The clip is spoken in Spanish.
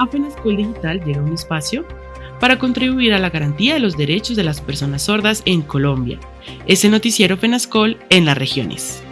a FENASCOL Digital llega un espacio para contribuir a la garantía de los derechos de las personas sordas en Colombia. Es el noticiero FENASCOL en las regiones.